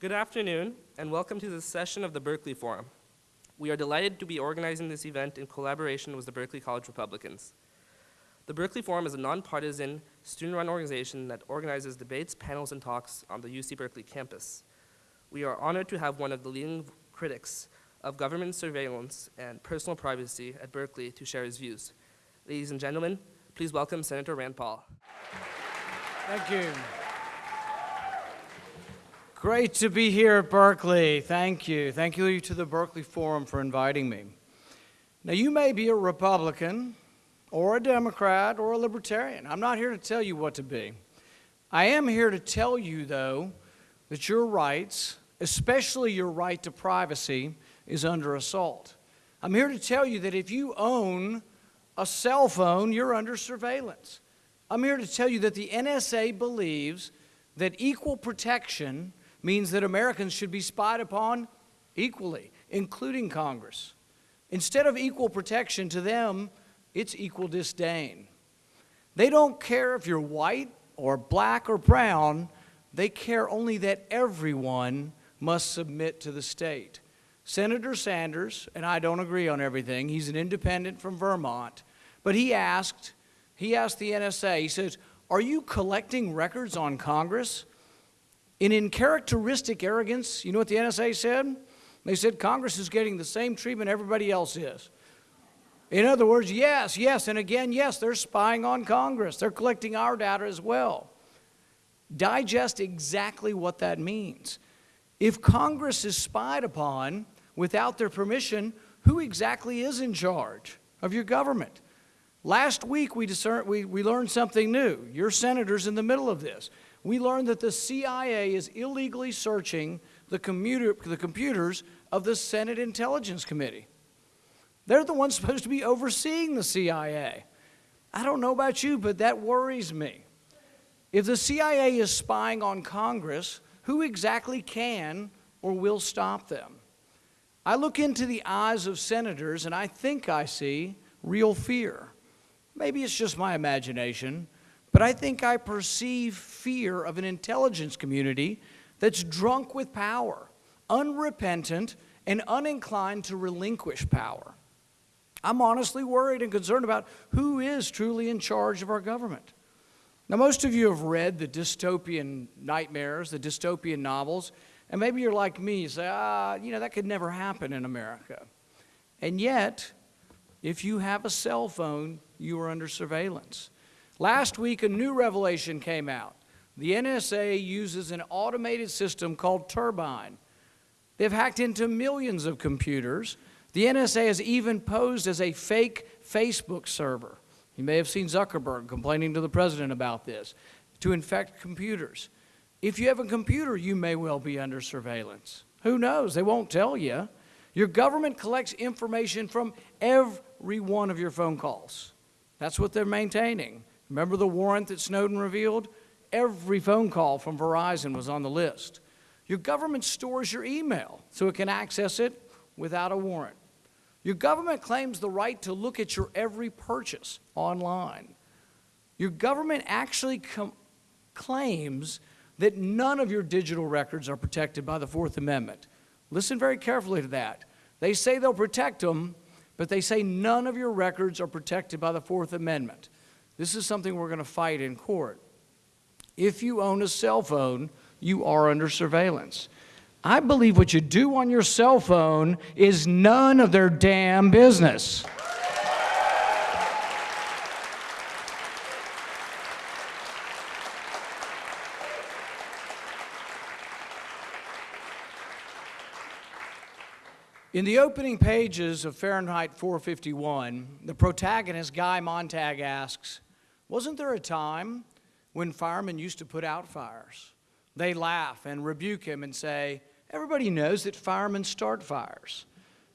Good afternoon, and welcome to this session of the Berkeley Forum. We are delighted to be organizing this event in collaboration with the Berkeley College Republicans. The Berkeley Forum is a nonpartisan, student-run organization that organizes debates, panels, and talks on the UC Berkeley campus. We are honored to have one of the leading critics of government surveillance and personal privacy at Berkeley to share his views. Ladies and gentlemen, please welcome Senator Rand Paul. Thank you. Great to be here at Berkeley. Thank you. Thank you to the Berkeley Forum for inviting me. Now, you may be a Republican, or a Democrat, or a Libertarian. I'm not here to tell you what to be. I am here to tell you, though, that your rights, especially your right to privacy, is under assault. I'm here to tell you that if you own a cell phone, you're under surveillance. I'm here to tell you that the NSA believes that equal protection means that Americans should be spied upon equally, including Congress. Instead of equal protection to them, it's equal disdain. They don't care if you're white or black or brown, they care only that everyone must submit to the state. Senator Sanders, and I don't agree on everything, he's an independent from Vermont, but he asked, he asked the NSA, he says, are you collecting records on Congress? And in characteristic arrogance, you know what the NSA said? They said Congress is getting the same treatment everybody else is. In other words, yes, yes, and again, yes, they're spying on Congress. They're collecting our data as well. Digest exactly what that means. If Congress is spied upon without their permission, who exactly is in charge of your government? Last week, we, discern, we, we learned something new. Your senator's in the middle of this we learned that the CIA is illegally searching the, commuter, the computers of the Senate Intelligence Committee. They're the ones supposed to be overseeing the CIA. I don't know about you, but that worries me. If the CIA is spying on Congress, who exactly can or will stop them? I look into the eyes of senators and I think I see real fear. Maybe it's just my imagination, but I think I perceive fear of an intelligence community that's drunk with power, unrepentant, and uninclined to relinquish power. I'm honestly worried and concerned about who is truly in charge of our government. Now, most of you have read the dystopian nightmares, the dystopian novels, and maybe you're like me, you say, ah, you know, that could never happen in America. And yet, if you have a cell phone, you are under surveillance. Last week, a new revelation came out. The NSA uses an automated system called Turbine. They've hacked into millions of computers. The NSA has even posed as a fake Facebook server. You may have seen Zuckerberg complaining to the president about this, to infect computers. If you have a computer, you may well be under surveillance. Who knows? They won't tell you. Your government collects information from every one of your phone calls. That's what they're maintaining. Remember the warrant that Snowden revealed? Every phone call from Verizon was on the list. Your government stores your email so it can access it without a warrant. Your government claims the right to look at your every purchase online. Your government actually claims that none of your digital records are protected by the Fourth Amendment. Listen very carefully to that. They say they'll protect them, but they say none of your records are protected by the Fourth Amendment. This is something we're going to fight in court. If you own a cell phone, you are under surveillance. I believe what you do on your cell phone is none of their damn business. In the opening pages of Fahrenheit 451, the protagonist, Guy Montag, asks, wasn't there a time when firemen used to put out fires? They laugh and rebuke him and say, everybody knows that firemen start fires.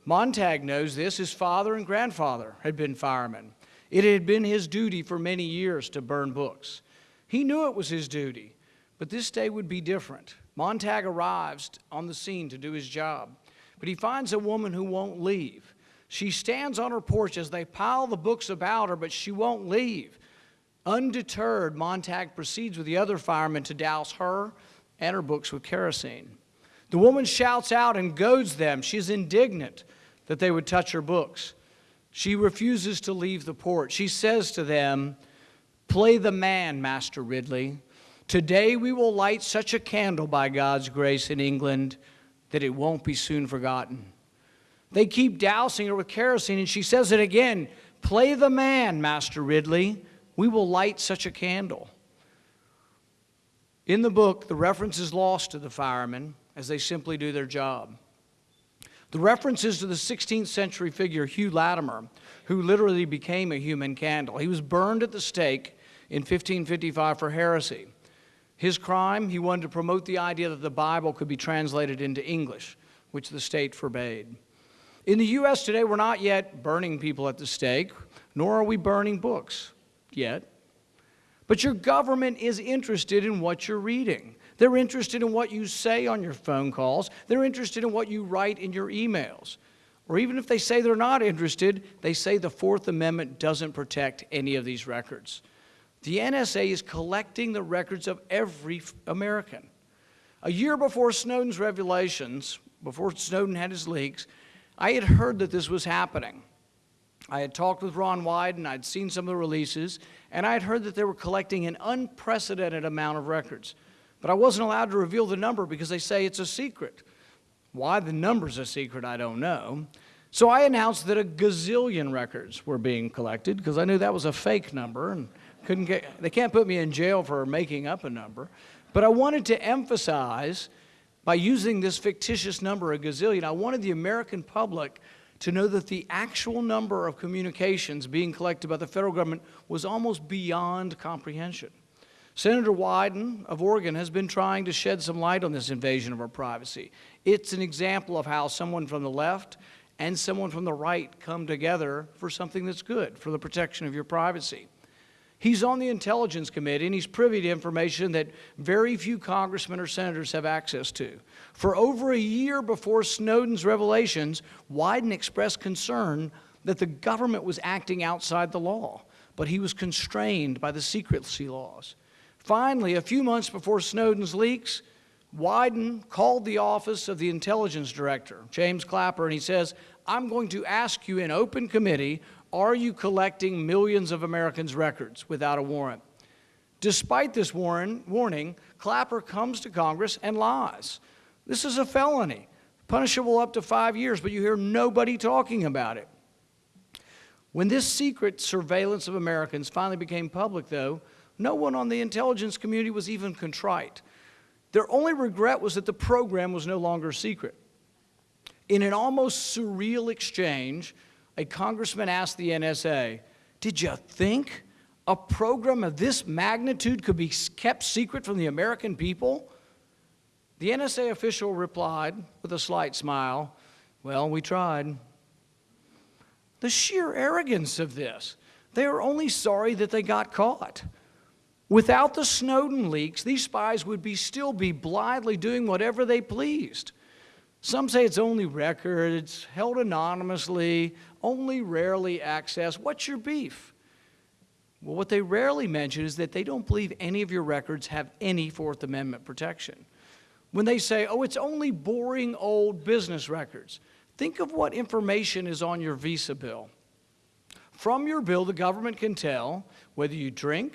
Montag knows this. His father and grandfather had been firemen. It had been his duty for many years to burn books. He knew it was his duty, but this day would be different. Montag arrives on the scene to do his job, but he finds a woman who won't leave. She stands on her porch as they pile the books about her, but she won't leave. Undeterred, Montag proceeds with the other firemen to douse her and her books with kerosene. The woman shouts out and goads them. She is indignant that they would touch her books. She refuses to leave the port. She says to them, Play the man, Master Ridley. Today we will light such a candle by God's grace in England that it won't be soon forgotten. They keep dousing her with kerosene, and she says it again Play the man, Master Ridley. We will light such a candle. In the book, the reference is lost to the firemen as they simply do their job. The reference is to the 16th century figure Hugh Latimer, who literally became a human candle. He was burned at the stake in 1555 for heresy. His crime, he wanted to promote the idea that the Bible could be translated into English, which the state forbade. In the U.S. today, we're not yet burning people at the stake, nor are we burning books yet. But your government is interested in what you're reading. They're interested in what you say on your phone calls. They're interested in what you write in your emails. Or even if they say they're not interested, they say the Fourth Amendment doesn't protect any of these records. The NSA is collecting the records of every American. A year before Snowden's revelations, before Snowden had his leaks, I had heard that this was happening. I had talked with Ron Wyden, I'd seen some of the releases, and I had heard that they were collecting an unprecedented amount of records. But I wasn't allowed to reveal the number because they say it's a secret. Why the number's a secret, I don't know. So I announced that a gazillion records were being collected because I knew that was a fake number and couldn't get, they can't put me in jail for making up a number. But I wanted to emphasize by using this fictitious number, a gazillion, I wanted the American public to know that the actual number of communications being collected by the federal government was almost beyond comprehension. Senator Wyden of Oregon has been trying to shed some light on this invasion of our privacy. It's an example of how someone from the left and someone from the right come together for something that's good, for the protection of your privacy. He's on the Intelligence Committee and he's privy to information that very few congressmen or senators have access to. For over a year before Snowden's revelations, Wyden expressed concern that the government was acting outside the law, but he was constrained by the secrecy laws. Finally, a few months before Snowden's leaks, Wyden called the office of the intelligence director, James Clapper, and he says, I'm going to ask you in open committee are you collecting millions of Americans' records without a warrant? Despite this warning, Clapper comes to Congress and lies. This is a felony, punishable up to five years, but you hear nobody talking about it. When this secret surveillance of Americans finally became public, though, no one on the intelligence community was even contrite. Their only regret was that the program was no longer secret. In an almost surreal exchange, a congressman asked the NSA, Did you think a program of this magnitude could be kept secret from the American people? The NSA official replied with a slight smile, Well, we tried. The sheer arrogance of this. They are only sorry that they got caught. Without the Snowden leaks, these spies would be still be blithely doing whatever they pleased. Some say it's only records, held anonymously, only rarely accessed. What's your beef? Well, what they rarely mention is that they don't believe any of your records have any Fourth Amendment protection. When they say, oh, it's only boring old business records, think of what information is on your Visa bill. From your bill, the government can tell whether you drink,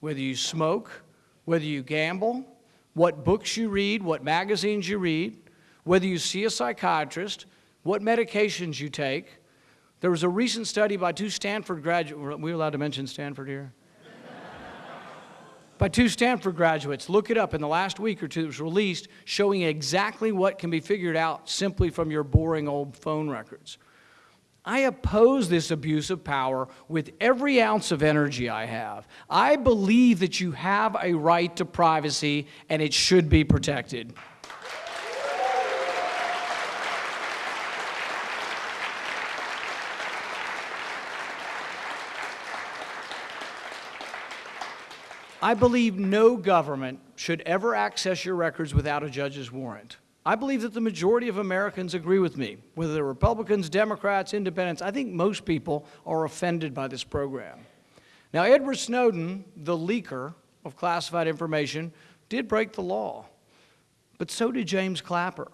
whether you smoke, whether you gamble, what books you read, what magazines you read, whether you see a psychiatrist, what medications you take. There was a recent study by two Stanford graduates. We allowed to mention Stanford here? by two Stanford graduates. Look it up in the last week or two. It was released showing exactly what can be figured out simply from your boring old phone records. I oppose this abuse of power with every ounce of energy I have. I believe that you have a right to privacy and it should be protected. I believe no government should ever access your records without a judge's warrant. I believe that the majority of Americans agree with me, whether they're Republicans, Democrats, Independents. I think most people are offended by this program. Now, Edward Snowden, the leaker of classified information, did break the law. but so did James Clapper.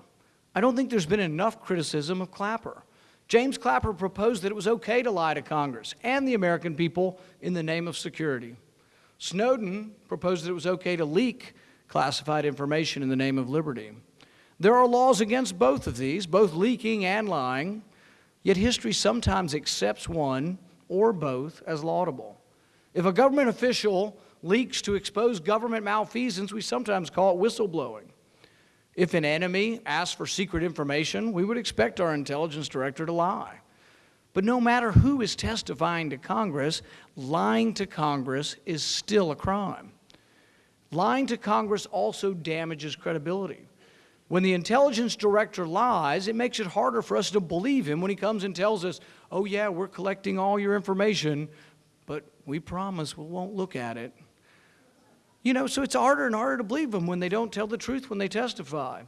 I don't think there's been enough criticism of Clapper. James Clapper proposed that it was okay to lie to Congress and the American people in the name of security. Snowden proposed that it was okay to leak classified information in the name of liberty. There are laws against both of these, both leaking and lying, yet history sometimes accepts one or both as laudable. If a government official leaks to expose government malfeasance, we sometimes call it whistleblowing. If an enemy asks for secret information, we would expect our intelligence director to lie. But no matter who is testifying to Congress, lying to Congress is still a crime. Lying to Congress also damages credibility. When the intelligence director lies, it makes it harder for us to believe him when he comes and tells us, oh, yeah, we're collecting all your information, but we promise we won't look at it. You know, so it's harder and harder to believe them when they don't tell the truth when they testify.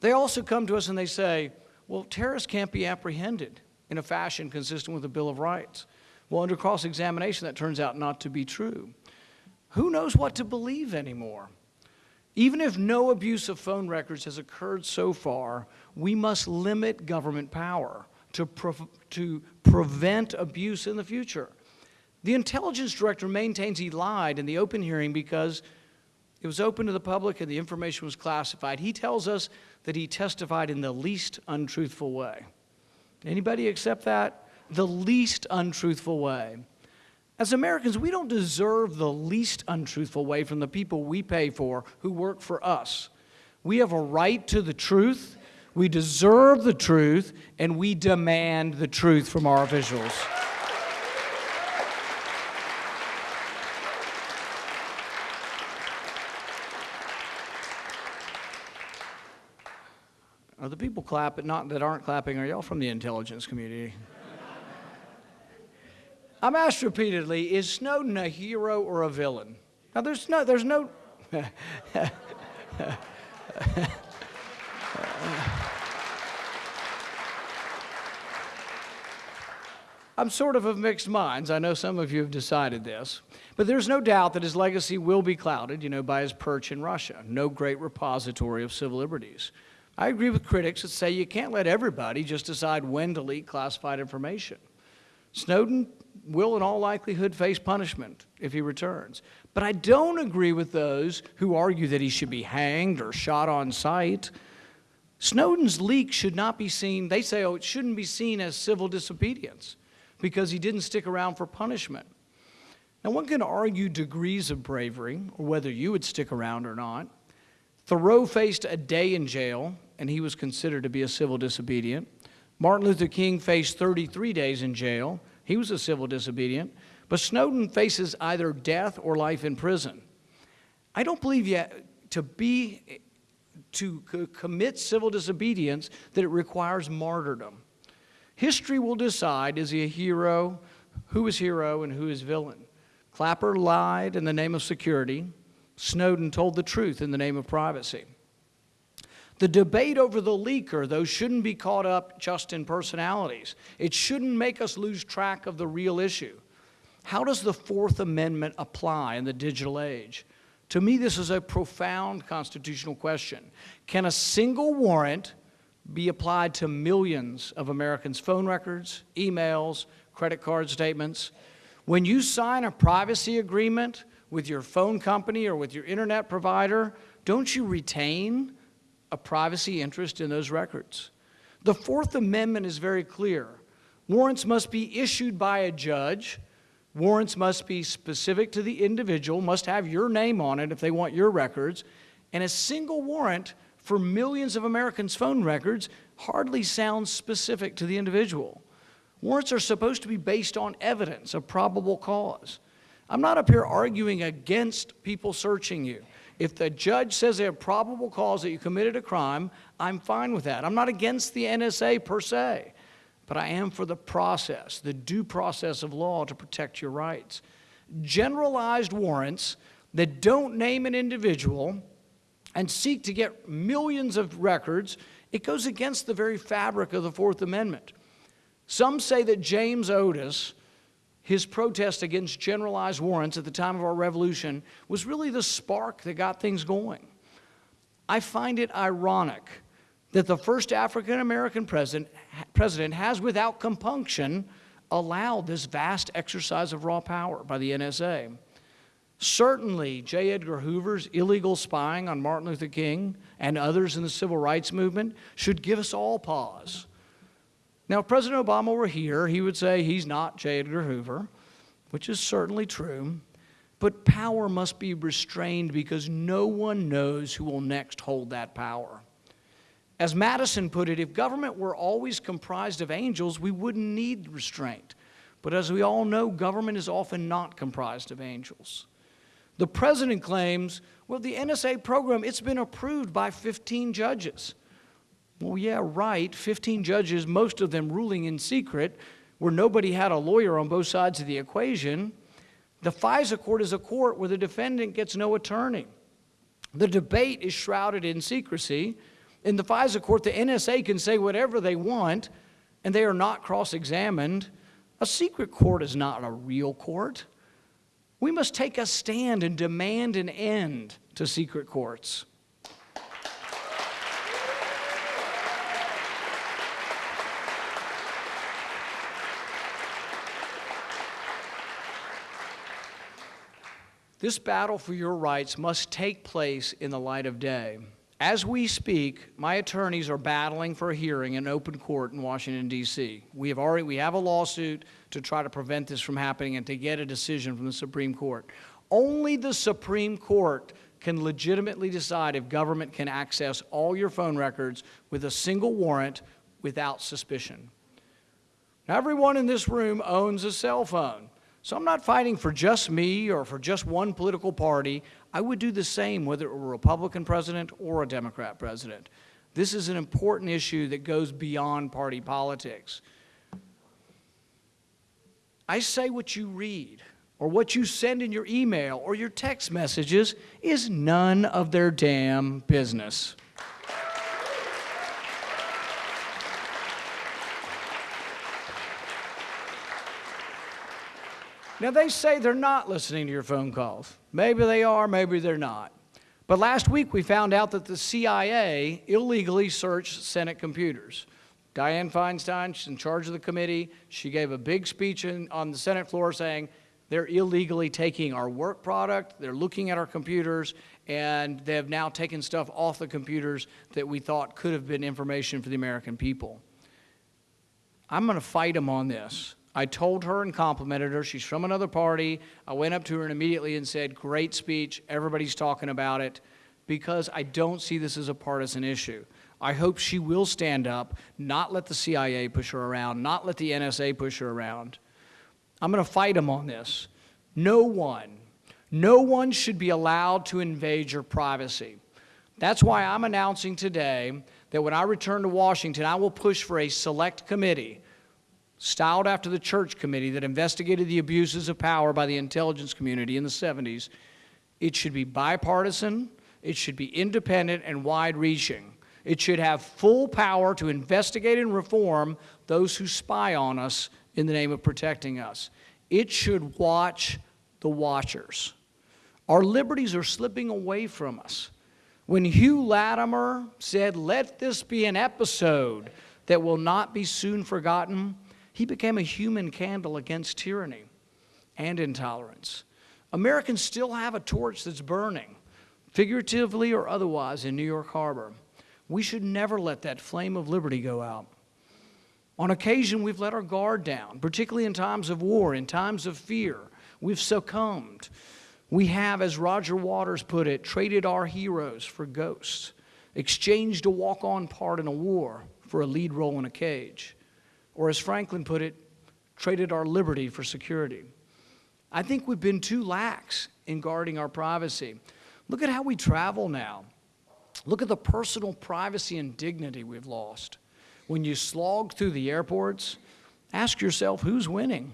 They also come to us and they say, well, terrorists can't be apprehended in a fashion consistent with the Bill of Rights. Well, under cross examination, that turns out not to be true. Who knows what to believe anymore? Even if no abuse of phone records has occurred so far, we must limit government power to, pre to prevent abuse in the future. The intelligence director maintains he lied in the open hearing because it was open to the public and the information was classified. He tells us that he testified in the least untruthful way. Anybody accept that? The least untruthful way. As Americans, we don't deserve the least untruthful way from the people we pay for who work for us. We have a right to the truth, we deserve the truth, and we demand the truth from our officials. Are the people clapping, not that aren't clapping, are y'all from the intelligence community? I'm asked repeatedly, is Snowden a hero or a villain? Now, there's no, there's no. I'm sort of of mixed minds. I know some of you have decided this. But there's no doubt that his legacy will be clouded, you know, by his perch in Russia, no great repository of civil liberties. I agree with critics that say you can't let everybody just decide when to leak classified information. Snowden will, in all likelihood, face punishment if he returns. But I don't agree with those who argue that he should be hanged or shot on sight. Snowden's leak should not be seen, they say, oh, it shouldn't be seen as civil disobedience because he didn't stick around for punishment. Now, one can argue degrees of bravery or whether you would stick around or not. Thoreau faced a day in jail, and he was considered to be a civil disobedient. Martin Luther King faced 33 days in jail. He was a civil disobedient. But Snowden faces either death or life in prison. I don't believe yet to be to commit civil disobedience that it requires martyrdom. History will decide is he a hero, who is hero, and who is villain. Clapper lied in the name of security. Snowden told the truth in the name of privacy. The debate over the leaker, though, shouldn't be caught up just in personalities. It shouldn't make us lose track of the real issue. How does the Fourth Amendment apply in the digital age? To me, this is a profound constitutional question. Can a single warrant be applied to millions of Americans' phone records, emails, credit card statements? When you sign a privacy agreement with your phone company or with your internet provider, don't you retain a privacy interest in those records? The Fourth Amendment is very clear. Warrants must be issued by a judge. Warrants must be specific to the individual, must have your name on it if they want your records. And a single warrant for millions of Americans' phone records hardly sounds specific to the individual. Warrants are supposed to be based on evidence of probable cause. I'm not up here arguing against people searching you. If the judge says they have probable cause that you committed a crime, I'm fine with that. I'm not against the NSA per se, but I am for the process, the due process of law to protect your rights. Generalized warrants that don't name an individual and seek to get millions of records, it goes against the very fabric of the Fourth Amendment. Some say that James Otis, his protest against generalized warrants at the time of our revolution, was really the spark that got things going. I find it ironic that the first African American president, president has, without compunction, allowed this vast exercise of raw power by the NSA. Certainly, J. Edgar Hoover's illegal spying on Martin Luther King and others in the civil rights movement should give us all pause. Now, if President Obama were here, he would say he's not J. Edgar Hoover, which is certainly true. But power must be restrained because no one knows who will next hold that power. As Madison put it, if government were always comprised of angels, we wouldn't need restraint. But as we all know, government is often not comprised of angels. The president claims, well, the NSA program, it's been approved by 15 judges. Well, yeah, right, 15 judges, most of them ruling in secret, where nobody had a lawyer on both sides of the equation. The FISA court is a court where the defendant gets no attorney. The debate is shrouded in secrecy. In the FISA court, the NSA can say whatever they want, and they are not cross examined. A secret court is not a real court. We must take a stand and demand an end to secret courts. This battle for your rights must take place in the light of day. As we speak, my attorneys are battling for a hearing in open court in Washington, D.C. We have already we have a lawsuit to try to prevent this from happening and to get a decision from the Supreme Court. Only the Supreme Court can legitimately decide if government can access all your phone records with a single warrant without suspicion. Now, everyone in this room owns a cell phone. So I'm not fighting for just me or for just one political party. I would do the same whether it were a Republican president or a Democrat president. This is an important issue that goes beyond party politics. I say what you read or what you send in your email or your text messages is none of their damn business. Now, they say they're not listening to your phone calls. Maybe they are, maybe they're not. But last week we found out that the CIA illegally searched Senate computers. Dianne Feinstein, she's in charge of the committee, she gave a big speech in, on the Senate floor saying they're illegally taking our work product, they're looking at our computers, and they have now taken stuff off the computers that we thought could have been information for the American people. I'm going to fight them on this. I told her and complimented her. She's from another party. I went up to her and immediately and said, Great speech. Everybody's talking about it because I don't see this as a partisan issue. I hope she will stand up, not let the CIA push her around, not let the NSA push her around. I'm going to fight them on this. No one, no one should be allowed to invade your privacy. That's why I'm announcing today that when I return to Washington, I will push for a select committee styled after the church committee that investigated the abuses of power by the intelligence community in the 70s, it should be bipartisan, it should be independent and wide reaching. It should have full power to investigate and reform those who spy on us in the name of protecting us. It should watch the watchers. Our liberties are slipping away from us. When Hugh Latimer said, Let this be an episode that will not be soon forgotten, he became a human candle against tyranny and intolerance. Americans still have a torch that's burning, figuratively or otherwise, in New York Harbor. We should never let that flame of liberty go out. On occasion, we've let our guard down, particularly in times of war, in times of fear. We've succumbed. We have, as Roger Waters put it, traded our heroes for ghosts, exchanged a walk on part in a war for a lead role in a cage or as Franklin put it, traded our liberty for security. I think we've been too lax in guarding our privacy. Look at how we travel now. Look at the personal privacy and dignity we've lost. When you slog through the airports, ask yourself who's winning.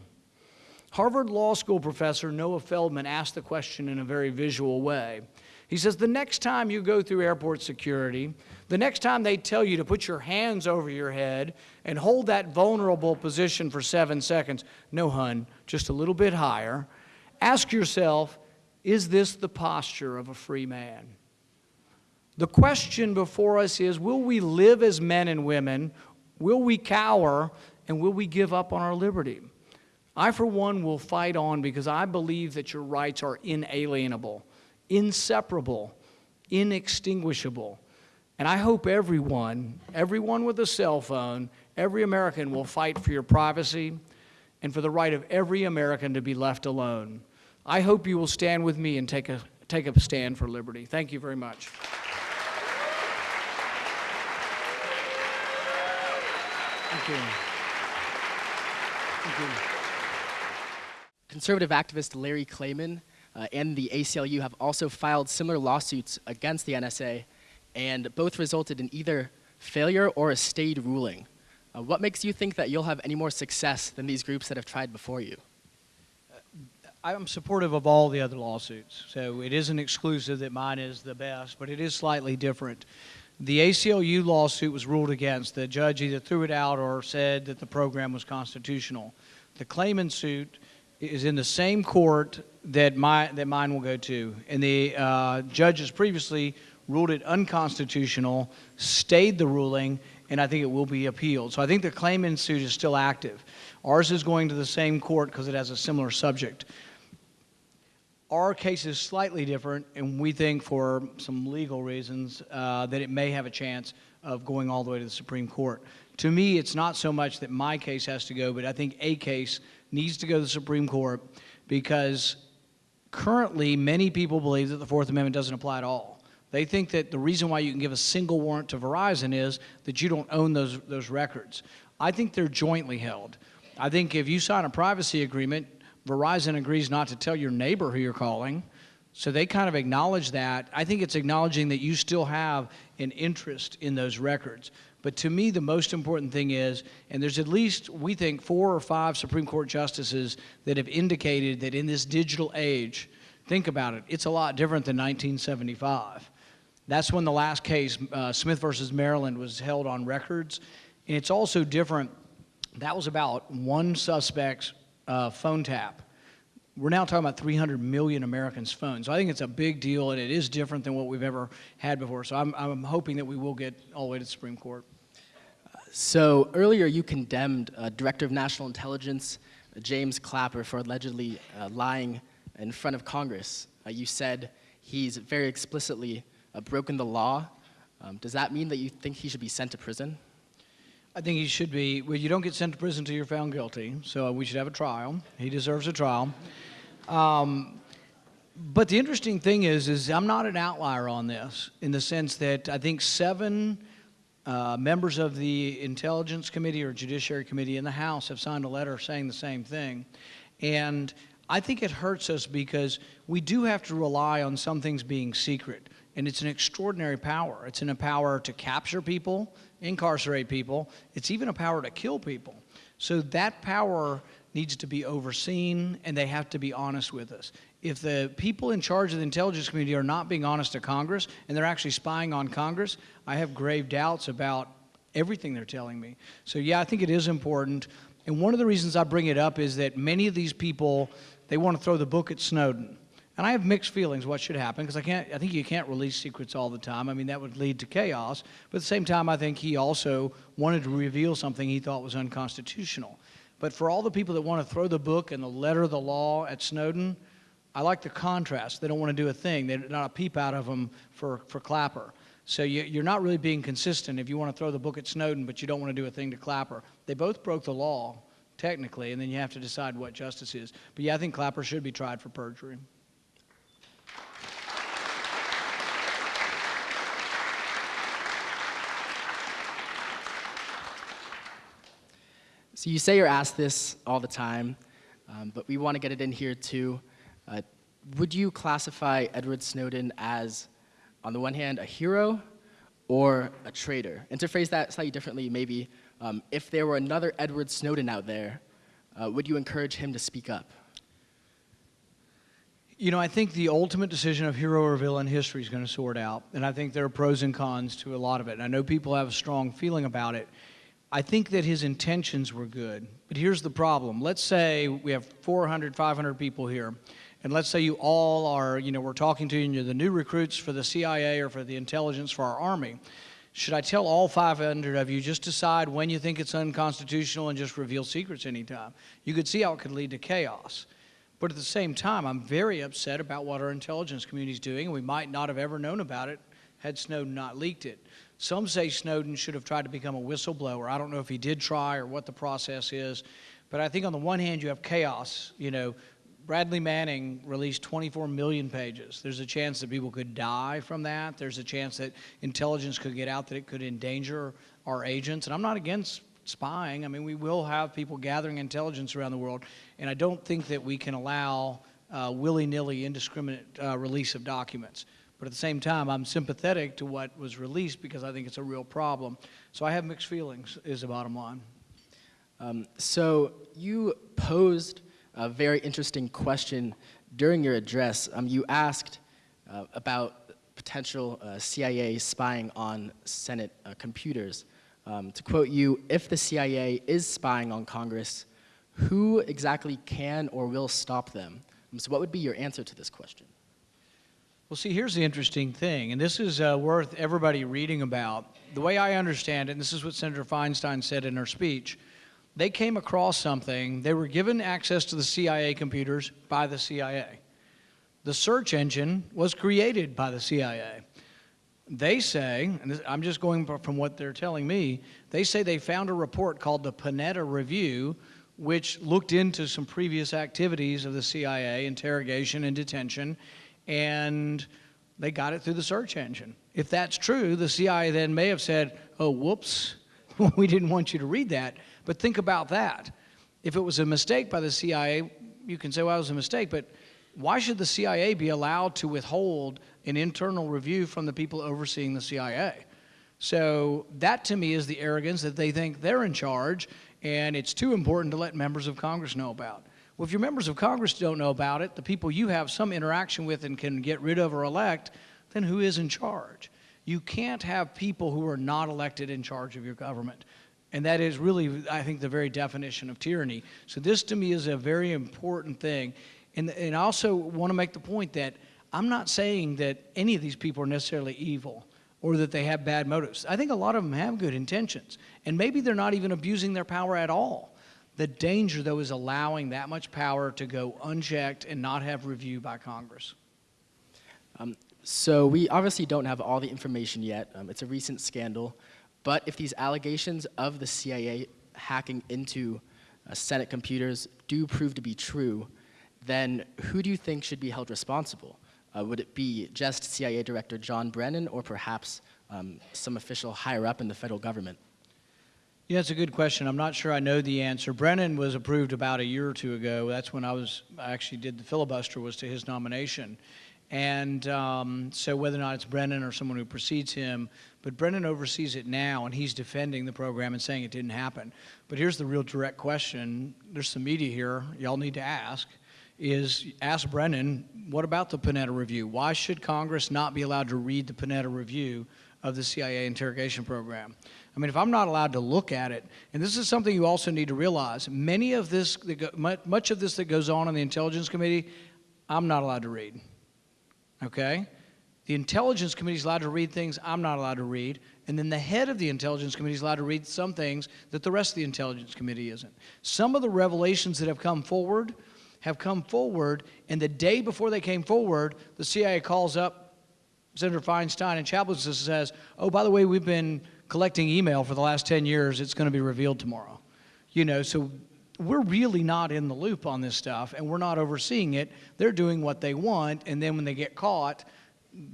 Harvard Law School professor Noah Feldman asked the question in a very visual way. He says, The next time you go through airport security, the next time they tell you to put your hands over your head and hold that vulnerable position for seven seconds, no, hun, just a little bit higher, ask yourself, Is this the posture of a free man? The question before us is will we live as men and women? Will we cower? And will we give up on our liberty? I, for one, will fight on because I believe that your rights are inalienable, inseparable, inextinguishable. And I hope everyone, everyone with a cell phone, every American will fight for your privacy and for the right of every American to be left alone. I hope you will stand with me and take a, take a stand for liberty. Thank you very much. Thank you. Thank you. Conservative activist Larry Klayman and the ACLU have also filed similar lawsuits against the NSA, and both resulted in either failure or a stayed ruling. Uh, what makes you think that you'll have any more success than these groups that have tried before you? I'm supportive of all the other lawsuits, so it isn't exclusive that mine is the best, but it is slightly different. The ACLU lawsuit was ruled against. The judge either threw it out or said that the program was constitutional. The Klayman suit is in the same court that, my, that mine will go to, and the uh, judges previously ruled it unconstitutional, stayed the ruling, and I think it will be appealed. So I think the Klayman suit is still active. Ours is going to the same court because it has a similar subject. Our case is slightly different, and we think for some legal reasons uh, that it may have a chance of going all the way to the Supreme Court. To me, it's not so much that my case has to go, but I think a case needs to go to the Supreme Court because currently many people believe that the Fourth Amendment doesn't apply at all. They think that the reason why you can give a single warrant to Verizon is that you don't own those, those records. I think they're jointly held. I think if you sign a privacy agreement, Verizon agrees not to tell your neighbor who you're calling. So they kind of acknowledge that. I think it's acknowledging that you still have an interest in those records. But to me, the most important thing is, and there's at least, we think, four or five Supreme Court justices that have indicated that in this digital age, think about it, it's a lot different than 1975. That's when the last case, uh, Smith versus Maryland, was held on records. And it's also different. That was about one suspect's uh, phone tap. We're now talking about 300 million Americans' phones. So I think it's a big deal, and it is different than what we've ever had before. So I'm, I'm hoping that we will get all the way to the Supreme Court. So earlier you condemned uh, Director of National Intelligence uh, James Clapper for allegedly uh, lying in front of Congress. Uh, you said he's very explicitly uh, broken the law. Um, does that mean that you think he should be sent to prison? I think he should be, well, you don't get sent to prison until you're found guilty, so we should have a trial. He deserves a trial. Um, but the interesting thing is, is I'm not an outlier on this in the sense that I think seven uh, members of the Intelligence Committee or Judiciary Committee in the House have signed a letter saying the same thing. And I think it hurts us because we do have to rely on some things being secret. And it's an extraordinary power. It's an, a power to capture people, incarcerate people. It's even a power to kill people. So that power needs to be overseen, and they have to be honest with us. If the people in charge of the intelligence community are not being honest to Congress, and they're actually spying on Congress, I have grave doubts about everything they're telling me. So yeah, I think it is important. And one of the reasons I bring it up is that many of these people, they want to throw the book at Snowden. And I have mixed feelings what should happen because I can't I think you can't release secrets all the time. I mean that would lead to chaos. But at the same time I think he also wanted to reveal something he thought was unconstitutional. But for all the people that want to throw the book and the letter of the law at Snowden, I like the contrast. They don't want to do a thing. They're not a peep out of them for, for Clapper. So you, are not really being consistent if you want to throw the book at Snowden, but you don't want to do a thing to Clapper. They both broke the law, technically, and then you have to decide what justice is. But yeah, I think Clapper should be tried for perjury. So you say you're asked this all the time, um, but we want to get it in here too. Uh, would you classify Edward Snowden as, on the one hand, a hero or a traitor? And to phrase that slightly differently, maybe, um, if there were another Edward Snowden out there, uh, would you encourage him to speak up? You know, I think the ultimate decision of hero or villain history is going to sort out, and I think there are pros and cons to a lot of it. And I know people have a strong feeling about it. I think that his intentions were good, but here's the problem. Let's say we have 400, 500 people here, and let's say you all are, you know, we're talking to you and you're the new recruits for the CIA or for the intelligence for our Army, should I tell all 500 of you just decide when you think it's unconstitutional and just reveal secrets anytime? You could see how it could lead to chaos. But at the same time, I'm very upset about what our intelligence community is doing, and we might not have ever known about it had Snowden not leaked it. Some say Snowden should have tried to become a whistleblower. I don't know if he did try or what the process is, but I think on the one hand, you have chaos. You know, Bradley Manning released 24 million pages. There's a chance that people could die from that. There's a chance that intelligence could get out that it could endanger our agents. And I'm not against spying. I mean, we will have people gathering intelligence around the world, and I don't think that we can allow uh, willy-nilly, indiscriminate uh, release of documents. But at the same time, I'm sympathetic to what was released because I think it's a real problem. So I have mixed feelings, is the bottom line. Um, so you posed a very interesting question during your address. Um, you asked uh, about potential uh, CIA spying on Senate uh, computers. Um, to quote you, if the CIA is spying on Congress, who exactly can or will stop them? Um, so what would be your answer to this question? Well, see, here's the interesting thing, and this is uh, worth everybody reading about. The way I understand it, and this is what Senator Feinstein said in her speech, they came across something, they were given access to the CIA computers by the CIA. The search engine was created by the CIA. They say, and this, I'm just going from what they're telling me, they say they found a report called the Panetta Review, which looked into some previous activities of the CIA, interrogation and detention, and they got it through the search engine. If that's true, the CIA then may have said, oh, whoops, we didn't want you to read that. But think about that. If it was a mistake by the CIA, you can say, well, it was a mistake, but why should the CIA be allowed to withhold an internal review from the people overseeing the CIA? So that to me is the arrogance that they think they're in charge and it's too important to let members of Congress know about. Well, if your members of Congress don't know about it, the people you have some interaction with and can get rid of or elect, then who is in charge? You can't have people who are not elected in charge of your government. And that is really, I think, the very definition of tyranny. So this to me is a very important thing. And, and I also want to make the point that I'm not saying that any of these people are necessarily evil or that they have bad motives. I think a lot of them have good intentions. And maybe they're not even abusing their power at all. The danger, though, is allowing that much power to go unchecked and not have review by Congress. Um, so we obviously don't have all the information yet. Um, it's a recent scandal. But if these allegations of the CIA hacking into uh, Senate computers do prove to be true, then who do you think should be held responsible? Uh, would it be just CIA Director John Brennan or perhaps um, some official higher up in the federal government? Yeah, it's a good question. I'm not sure I know the answer. Brennan was approved about a year or two ago. That's when I was I actually did the filibuster was to his nomination. And um, so whether or not it's Brennan or someone who precedes him, but Brennan oversees it now and he's defending the program and saying it didn't happen. But here's the real direct question. There's some media here y'all need to ask is ask Brennan, what about the Panetta Review? Why should Congress not be allowed to read the Panetta Review of the CIA interrogation program? I mean, if I'm not allowed to look at it, and this is something you also need to realize, many of this, much of this that goes on in the Intelligence Committee, I'm not allowed to read. Okay? The Intelligence Committee is allowed to read things I'm not allowed to read, and then the head of the Intelligence Committee is allowed to read some things that the rest of the Intelligence Committee isn't. Some of the revelations that have come forward have come forward, and the day before they came forward, the CIA calls up Senator Feinstein and Chambliss says, oh, by the way, we've been collecting email for the last 10 years. It's going to be revealed tomorrow. You know, so we're really not in the loop on this stuff, and we're not overseeing it. They're doing what they want, and then when they get caught,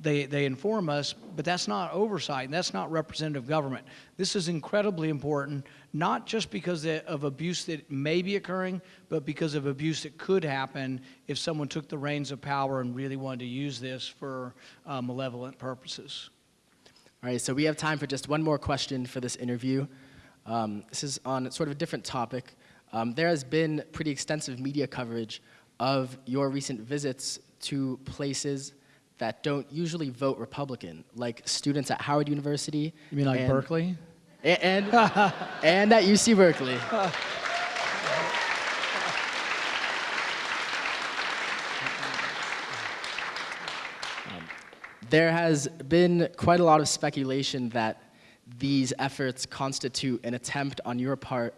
they, they inform us, but that's not oversight, and that's not representative government. This is incredibly important, not just because of abuse that may be occurring, but because of abuse that could happen if someone took the reins of power and really wanted to use this for uh, malevolent purposes. All right, so we have time for just one more question for this interview. Um, this is on sort of a different topic. Um, there has been pretty extensive media coverage of your recent visits to places that don't usually vote Republican, like students at Howard University. You mean like and, Berkeley? And, and, and at UC Berkeley. there has been quite a lot of speculation that these efforts constitute an attempt on your part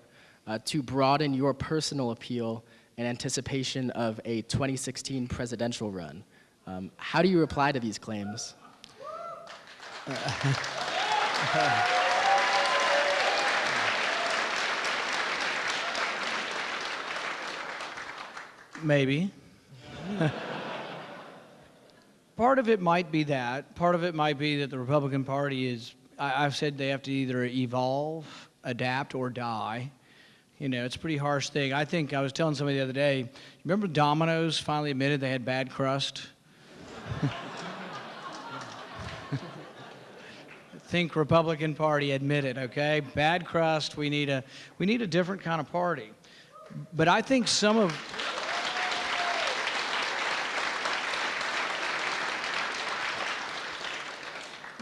uh, to broaden your personal appeal in anticipation of a 2016 presidential run. Um, how do you reply to these claims? Maybe. part of it might be that. Part of it might be that the Republican Party is, I, I've said they have to either evolve, adapt, or die. You know, it's a pretty harsh thing. I think I was telling somebody the other day, remember Domino's finally admitted they had bad crust? think Republican Party admitted, okay? Bad crust, we need a we need a different kind of party. But I think some of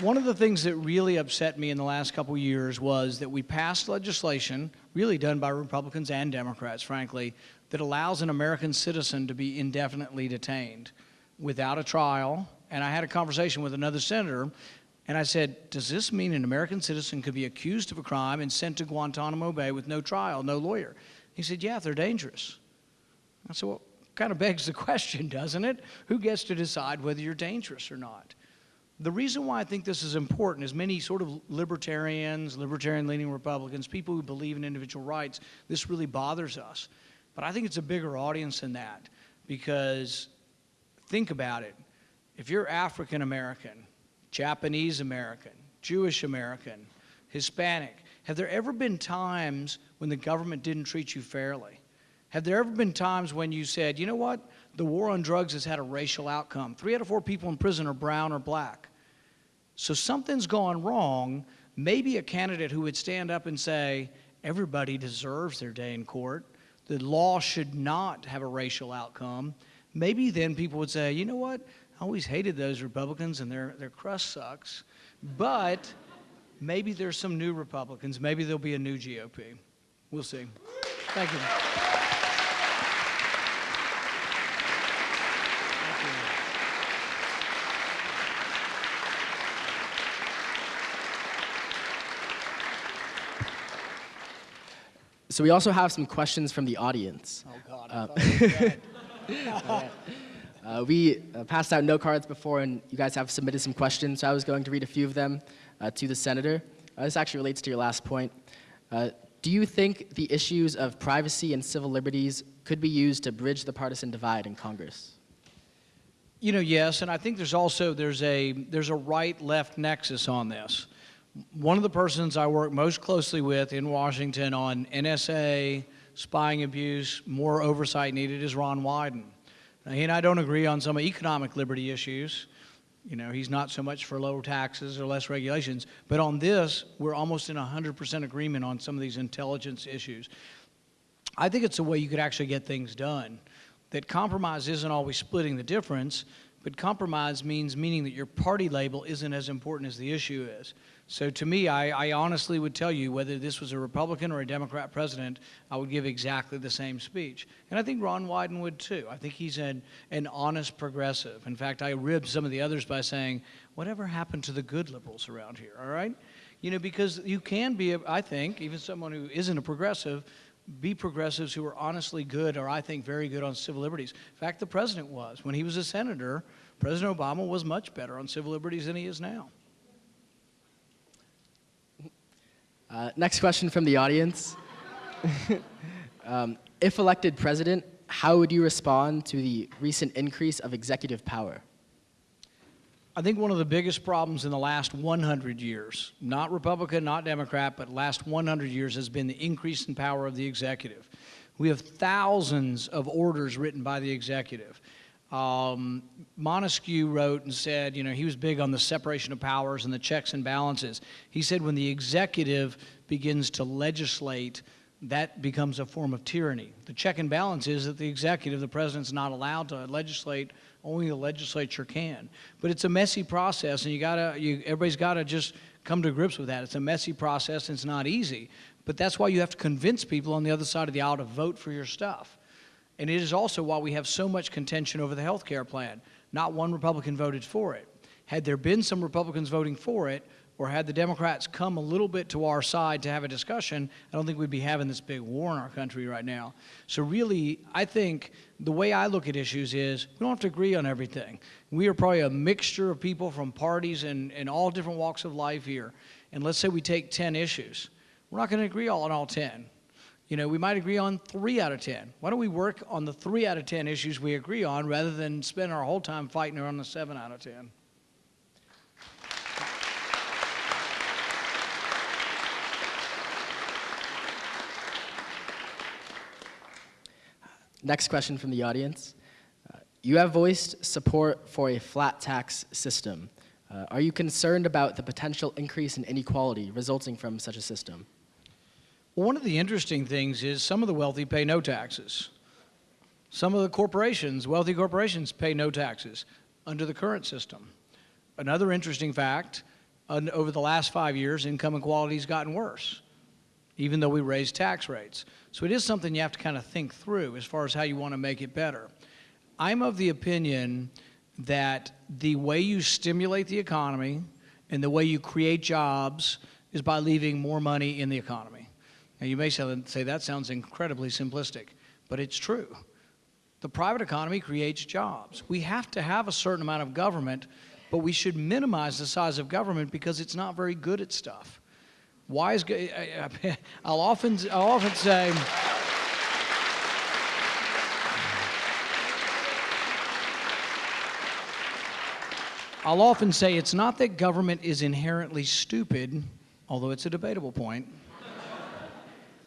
One of the things that really upset me in the last couple years was that we passed legislation, really done by Republicans and Democrats, frankly, that allows an American citizen to be indefinitely detained without a trial. And I had a conversation with another senator, and I said, Does this mean an American citizen could be accused of a crime and sent to Guantanamo Bay with no trial, no lawyer? He said, Yeah, they're dangerous. I said, Well, kind of begs the question, doesn't it? Who gets to decide whether you're dangerous or not? The reason why I think this is important is many sort of libertarians, libertarian leaning Republicans, people who believe in individual rights, this really bothers us. But I think it's a bigger audience than that because think about it. If you're African American, Japanese American, Jewish American, Hispanic, have there ever been times when the government didn't treat you fairly? Have there ever been times when you said, you know what, the war on drugs has had a racial outcome? Three out of four people in prison are brown or black. So something's gone wrong. Maybe a candidate who would stand up and say, everybody deserves their day in court, the law should not have a racial outcome. Maybe then people would say, you know what, I always hated those Republicans and their, their crust sucks. But maybe there's some new Republicans. Maybe there'll be a new GOP. We'll see. Thank you. So we also have some questions from the audience. Oh, God. I thought you were dead. Uh, we uh, passed out note cards before, and you guys have submitted some questions, so I was going to read a few of them uh, to the senator. Uh, this actually relates to your last point. Uh, do you think the issues of privacy and civil liberties could be used to bridge the partisan divide in Congress? You know, yes, and I think there's also there's a there's a right-left nexus on this. One of the persons I work most closely with in Washington on NSA, spying abuse, more oversight needed is Ron Wyden. Now, he and I don't agree on some economic liberty issues. You know, he's not so much for lower taxes or less regulations. But on this, we're almost in 100% agreement on some of these intelligence issues. I think it's a way you could actually get things done. That compromise isn't always splitting the difference, but compromise means meaning that your party label isn't as important as the issue is. So to me, I, I, honestly would tell you whether this was a Republican or a Democrat president, I would give exactly the same speech. And I think Ron Wyden would too. I think he's an, an honest progressive. In fact, I ribbed some of the others by saying, whatever happened to the good liberals around here, all right? You know, because you can be, I think, even someone who isn't a progressive, be progressives who are honestly good or I think very good on civil liberties. In fact, the president was. When he was a senator, President Obama was much better on civil liberties than he is now. Uh, next question from the audience. um, if elected president, how would you respond to the recent increase of executive power? I think one of the biggest problems in the last 100 years, not Republican, not Democrat, but last 100 years has been the increase in power of the executive. We have thousands of orders written by the executive. Um, Montesquieu wrote and said, you know, he was big on the separation of powers and the checks and balances. He said when the executive begins to legislate, that becomes a form of tyranny. The check and balance is that the executive, the president's not allowed to legislate only the legislature can. But it's a messy process, and you gotta, you, everybody's got to just come to grips with that. It's a messy process, and it's not easy. But that's why you have to convince people on the other side of the aisle to vote for your stuff. And it is also why we have so much contention over the health care plan. Not one Republican voted for it. Had there been some Republicans voting for it, or had the Democrats come a little bit to our side to have a discussion, I don't think we'd be having this big war in our country right now. So really, I think the way I look at issues is we don't have to agree on everything. We are probably a mixture of people from parties and, and all different walks of life here. And let's say we take 10 issues. We're not going to agree all on all 10. You know, we might agree on three out of 10. Why don't we work on the three out of 10 issues we agree on rather than spend our whole time fighting around the seven out of 10? Next question from the audience. Uh, you have voiced support for a flat tax system. Uh, are you concerned about the potential increase in inequality resulting from such a system? One of the interesting things is some of the wealthy pay no taxes. Some of the corporations, wealthy corporations, pay no taxes under the current system. Another interesting fact, over the last five years, income inequality has gotten worse, even though we raised tax rates. So it is something you have to kind of think through as far as how you want to make it better. I'm of the opinion that the way you stimulate the economy and the way you create jobs is by leaving more money in the economy. Now, you may say that sounds incredibly simplistic, but it's true. The private economy creates jobs. We have to have a certain amount of government, but we should minimize the size of government because it's not very good at stuff. Why is I'll often I'll often say I'll often say it's not that government is inherently stupid, although it's a debatable point.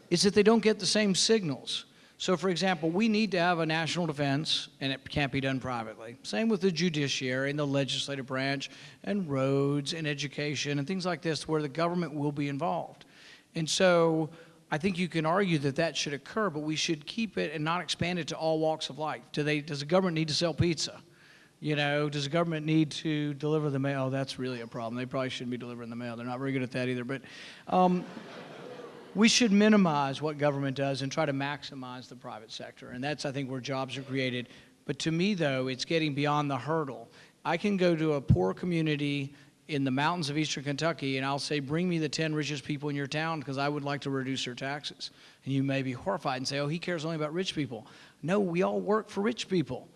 It's that they don't get the same signals. So, for example, we need to have a national defense, and it can't be done privately. Same with the judiciary and the legislative branch, and roads and education and things like this, where the government will be involved. And so, I think you can argue that that should occur, but we should keep it and not expand it to all walks of life. Do they, does the government need to sell pizza? You know, does the government need to deliver the mail? That's really a problem. They probably shouldn't be delivering the mail. They're not very good at that either. But um, we should minimize what government does and try to maximize the private sector. And that's, I think, where jobs are created. But to me, though, it's getting beyond the hurdle. I can go to a poor community in the mountains of eastern Kentucky and I'll say, bring me the 10 richest people in your town because I would like to reduce their taxes. And you may be horrified and say, oh, he cares only about rich people. No, we all work for rich people.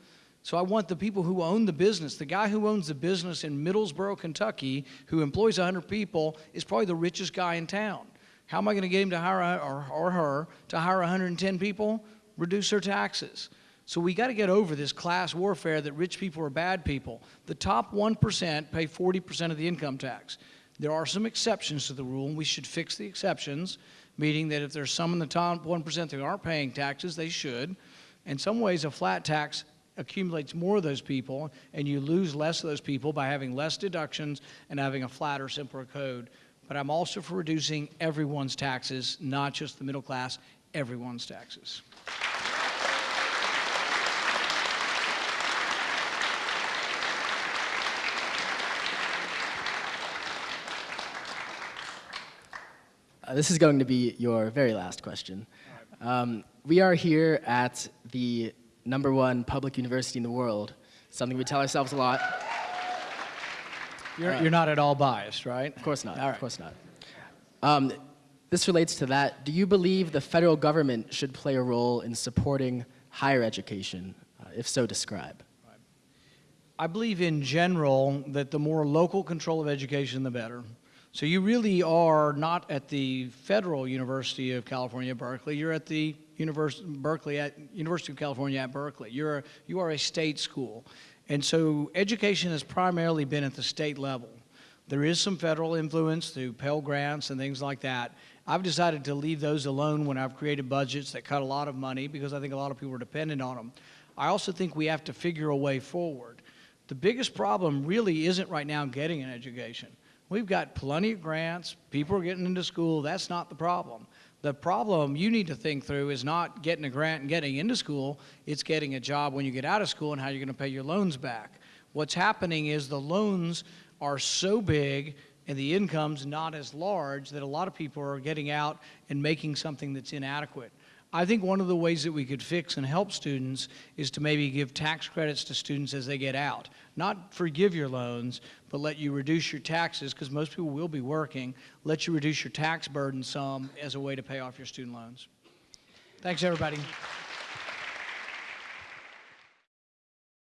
So I want the people who own the business. The guy who owns the business in Middlesboro, Kentucky, who employs 100 people, is probably the richest guy in town. How am I going to get him to hire or, or her to hire 110 people? Reduce their taxes. So we got to get over this class warfare that rich people are bad people. The top 1% pay 40% of the income tax. There are some exceptions to the rule, and we should fix the exceptions, meaning that if there's some in the top 1% that aren't paying taxes, they should. In some ways, a flat tax accumulates more of those people, and you lose less of those people by having less deductions and having a flatter, simpler code. But I'm also for reducing everyone's taxes, not just the middle class, everyone's taxes. Uh, this is going to be your very last question. Um, we are here at the number one public university in the world, something we tell ourselves a lot. You're, you're not at all biased, right? Of course not. All right. Of course not. Um, this relates to that. Do you believe the federal government should play a role in supporting higher education? Uh, if so, describe. I believe in general that the more local control of education, the better. So you really are not at the Federal University of California, Berkeley. You're at the Univers- Berkeley at University of California at Berkeley. You're you are a state school, and so education has primarily been at the state level. There is some federal influence through Pell Grants and things like that. I've decided to leave those alone when I've created budgets that cut a lot of money because I think a lot of people are dependent on them. I also think we have to figure a way forward. The biggest problem really isn't right now getting an education. We've got plenty of grants, people are getting into school, that's not the problem. The problem you need to think through is not getting a grant and getting into school, it's getting a job when you get out of school and how you're going to pay your loans back. What's happening is the loans are so big and the income's not as large that a lot of people are getting out and making something that's inadequate. I think one of the ways that we could fix and help students is to maybe give tax credits to students as they get out. Not forgive your loans, but let you reduce your taxes, because most people will be working, let you reduce your tax burden some as a way to pay off your student loans. Thanks, everybody.